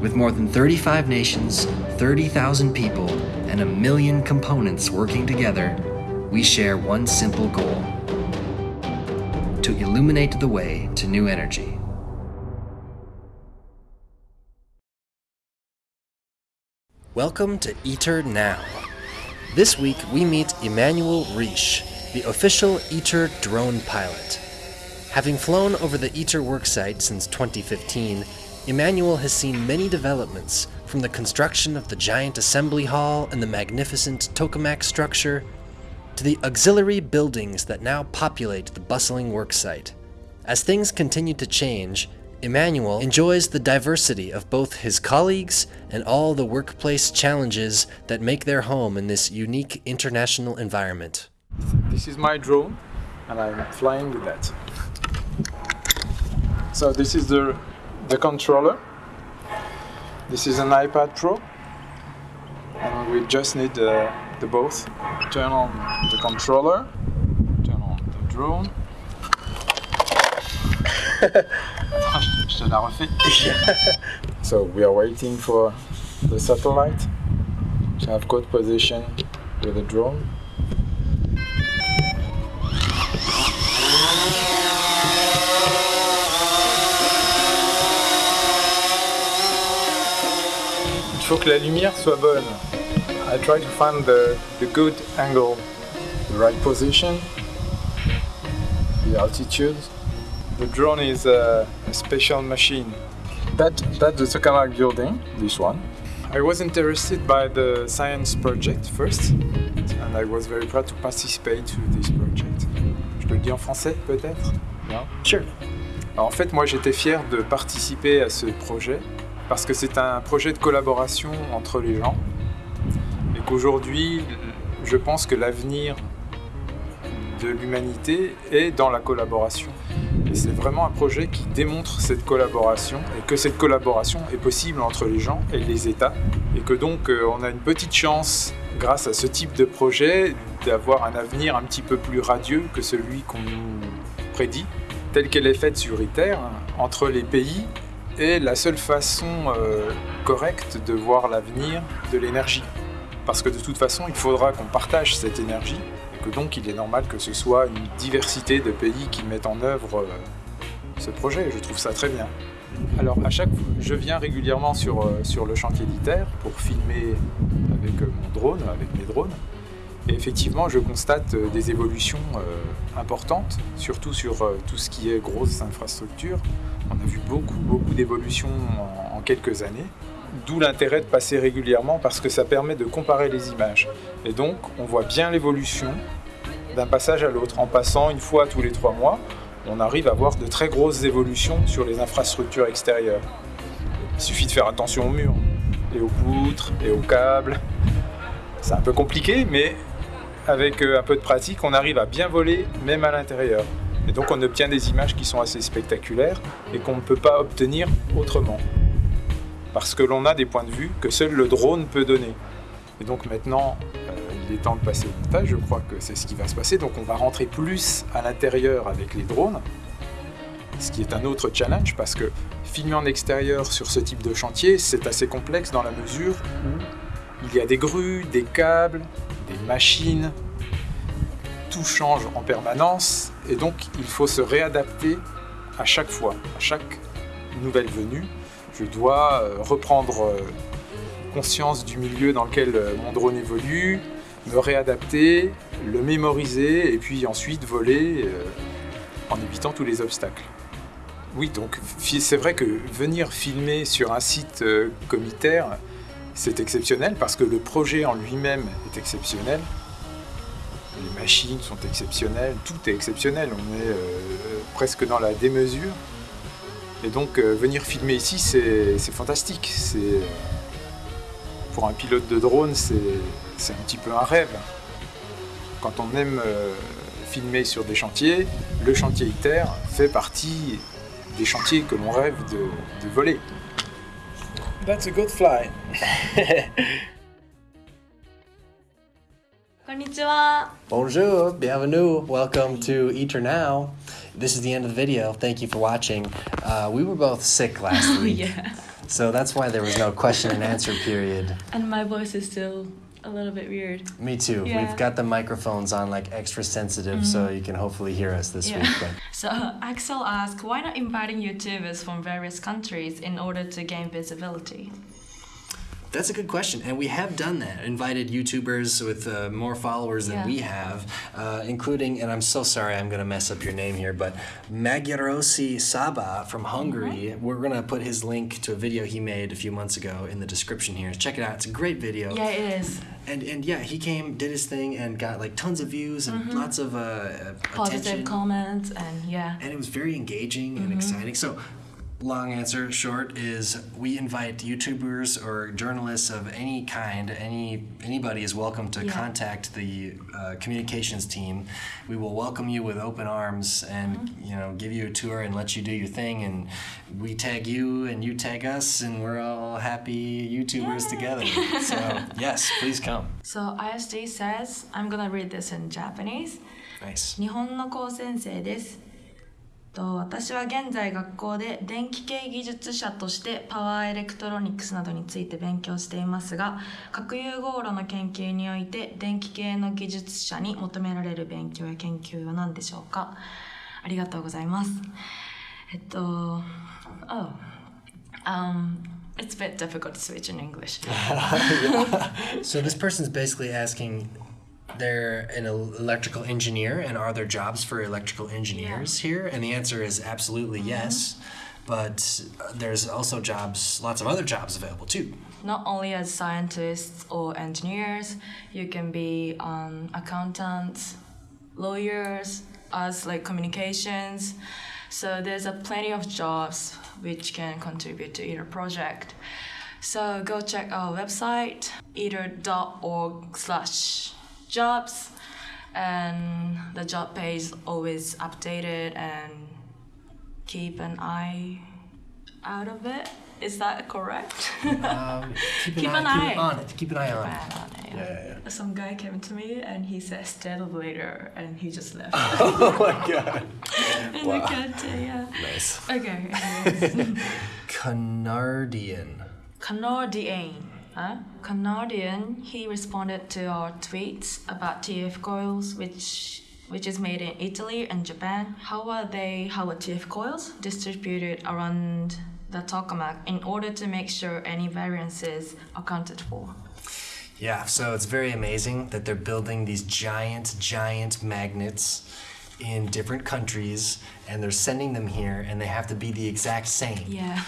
With more than 35 nations, 30,000 people, and a million components working together, we share one simple goal to illuminate the way to new energy. Welcome to ITER Now. This week we meet Emmanuel Riche, the official ITER drone pilot. Having flown over the ITER worksite since 2015, Emmanuel has seen many developments, from the construction of the giant assembly hall and the magnificent tokamak structure, to the auxiliary buildings that now populate the bustling worksite. As things continue to change, Emmanuel enjoys the diversity of both his colleagues and all the workplace challenges that make their home in this unique international environment. This is my drone, and I'm flying with that. So this is the the controller. This is an iPad Pro, and we just need uh, the both. Turn on the controller, turn on the drone. Je te la refais. so we are waiting for the satellite to have good position with the drone. Faut que la lumière soit bonne. I try to find the, the good angle, the right position, the altitude. The drone is a, a special machine. That, that's the Tokamak building, this one. I was interested by the science project first, and I was very proud to participate to this project. Je peux le dire en français peut-être? Non? Sure. Alors, en fait, moi j'étais fier de participer à ce projet parce que c'est un projet de collaboration entre les gens et qu'aujourd'hui, je pense que l'avenir de l'humanité est dans la collaboration. Et c'est vraiment un projet qui démontre cette collaboration et que cette collaboration est possible entre les gens et les États et que donc euh, on a une petite chance grâce à ce type de projet d'avoir un avenir un petit peu plus radieux que celui qu'on nous prédit, telle qu'elle est faite sur ITER, entre les pays est la seule façon euh, correcte de voir l'avenir de l'énergie. Parce que de toute façon, il faudra qu'on partage cette énergie et que donc il est normal que ce soit une diversité de pays qui mettent en œuvre euh, ce projet. Je trouve ça très bien. Alors à chaque je viens régulièrement sur, euh, sur le chantier d'ITER pour filmer avec mon drone, avec mes drones. Effectivement, je constate euh, des évolutions euh, importantes, surtout sur euh, tout ce qui est grosses infrastructures. On a vu beaucoup, beaucoup d'évolutions en quelques années. D'où l'intérêt de passer régulièrement parce que ça permet de comparer les images. Et donc, on voit bien l'évolution d'un passage à l'autre. En passant une fois tous les trois mois, on arrive à voir de très grosses évolutions sur les infrastructures extérieures. Il suffit de faire attention aux murs, et aux poutres, et aux câbles. C'est un peu compliqué, mais avec euh, un peu de pratique, on arrive à bien voler, même à l'intérieur. Et donc on obtient des images qui sont assez spectaculaires et qu'on ne peut pas obtenir autrement. Parce que l'on a des points de vue que seul le drone peut donner. Et donc maintenant, euh, il est temps de passer au montage, je crois que c'est ce qui va se passer. Donc on va rentrer plus à l'intérieur avec les drones, ce qui est un autre challenge parce que filmer en extérieur sur ce type de chantier, c'est assez complexe dans la mesure où il y a des grues, des câbles, des machines, tout change en permanence et donc il faut se réadapter à chaque fois, à chaque nouvelle venue. Je dois euh, reprendre euh, conscience du milieu dans lequel euh, mon drone évolue, me réadapter, le mémoriser et puis ensuite voler en évitant tous les obstacles. Oui, donc c'est vrai que venir filmer sur un site ITER, c'est exceptionnel parce que le projet en lui-même est exceptionnel. Les machines sont exceptionnelles, tout est exceptionnel, on est euh, presque dans la démesure. Et donc euh, venir filmer ici, c'est fantastique. Euh, Pour un pilote de drone, c'est un petit peu un rêve. Quand on aime filmer sur des chantiers, le chantier ITER fait partie des chantiers que l'on rêve de voler. That's a good fly. Bonjour. bienvenue, welcome to ITER Now. This is the end of the video. Thank you for watching. Uh, we were both sick last oh, week, yeah. so that's why there was no question and answer period. And my voice is still a little bit weird. Me too. Yeah. We've got the microphones on like extra sensitive, so mm-hmm. you can hopefully hear us this Yeah. week. But So Axel asked, why not inviting YouTubers from various countries in order to gain visibility? That's a good question, and we have done that. Invited YouTubers with uh, more followers than Yeah. we have, uh, including, and I'm so sorry I'm going to mess up your name here, but Magyarosi Saba from Hungary. We're going to put his link to a video he made a few months ago in the description here. Check it out. It's a great video. Yeah, it is. And and yeah, he came, did his thing, and got like tons of views and lots of uh, Positive attention. comments and yeah. and it was very engaging and exciting. So, long answer short is we invite YouTubers or journalists of any kind. Any anybody is welcome to Yeah. contact the uh, communications team. We will welcome you with open arms and you know give you a tour and let you do your thing. And we tag you and you tag us, and we're all happy YouTubers together. So yes, please come. So ISD says, I'm gonna read this in Japanese. Nice. 日本の高専生です と私は現在学校で電気系技術者としてパワーエレクトロニクスなどについて勉強していますが核融合炉の研究において電気系の技術者に求められる勉強や研究は何でしょうか？ありがとうございます。えっと Oh um It's a bit difficult to switch in English. So this person's basically asking they're an electrical engineer and are there jobs for electrical engineers here? And the answer is absolutely yes. But there's also jobs, lots of other jobs available too. not only as scientists or engineers, you can be um, accountants, lawyers, as like communications. So there's a plenty of jobs which can contribute to ITER project. So go check our website, iter.org slash jobs. And the job page is always updated and keep an eye out of it. Is that correct? Um, keep an Keep eye, an keep eye. it on it. Keep an eye on it. Bad on it, Yeah, yeah, Some guy came to me and he said stay later and he just left. Oh my god. In the canteen, yeah. Nice. Okay. Canardian. Canardian. Canadian. He responded to our tweets about TF coils, which which is made in Italy and Japan. How are they, how are TF coils distributed around the tokamak in order to make sure any variances are accounted for? Yeah, so it's very amazing that they're building these giant, giant magnets in different countries and they're sending them here and they have to be the exact same. Yeah.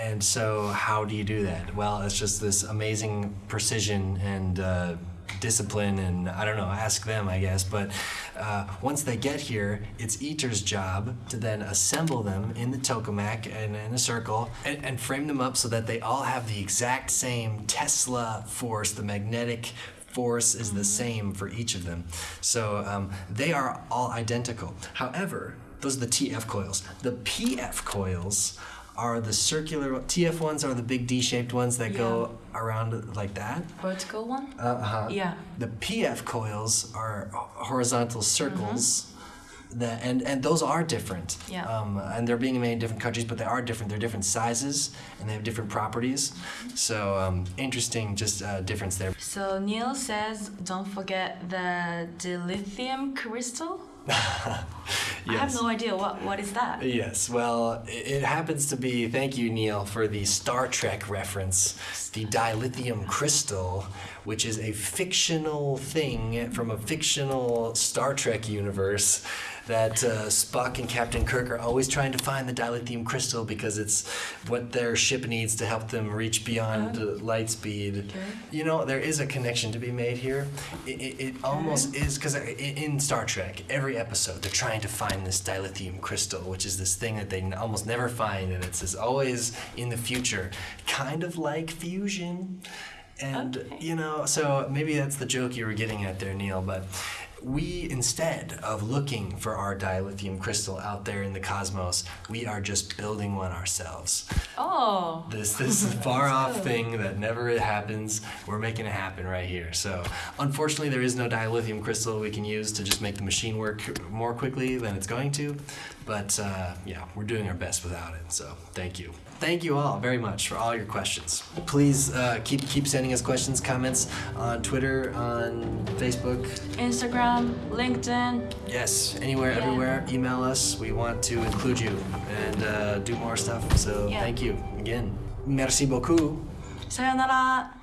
And so, how do you do that? Well, it's just this amazing precision and uh, discipline, and I don't know, ask them, I guess. But uh, once they get here, it's ITER's job to then assemble them in the tokamak and in a circle and, and frame them up so that they all have the exact same Tesla force, the magnetic force is the same for each of them. So um, they are all identical. However, those are the TF coils. The PF coils are the circular TF ones are the big D-shaped ones that go around like that. Vertical one? Uh-huh. Yeah. The PF coils are horizontal circles. That, and, and those are different. Yeah. Um, and they're being made in different countries, but they are different. They're different sizes and they have different properties. So um, interesting, just uh, difference there. So Neil says, don't forget the dilithium crystal. I have no idea what what is that. Yes, well, it happens to be, thank you, Neil, for the Star Trek reference, the dilithium crystal, which is a fictional thing from a fictional Star Trek universe that uh, Spock and Captain Kirk are always trying to find the dilithium crystal because it's what their ship needs to help them reach beyond uh, light speed. You know, there is a connection to be made here. It, it, it almost is because in Star Trek, every episode they're trying to find this dilithium crystal, which is this thing that they almost never find, and it's, it's always in the future, kind of like fusion. And Okay. you know, so maybe that's the joke you were getting at there, Neil. But we, instead of looking for our dilithium crystal out there in the cosmos, we are just building one ourselves. Oh. This this far off thing that never happens, we're making it happen right here. So unfortunately, there is no dilithium crystal we can use to just make the machine work more quickly than it's going to. But uh, yeah, we're doing our best without it, so thank you. Thank you all very much for all your questions. Please uh, keep, keep sending us questions, comments on Twitter, on Facebook. Instagram, LinkedIn. Yes, anywhere, yeah. everywhere. Email us. We want to include you and uh, do more stuff, so yeah. thank you again. Merci beaucoup. Sayonara.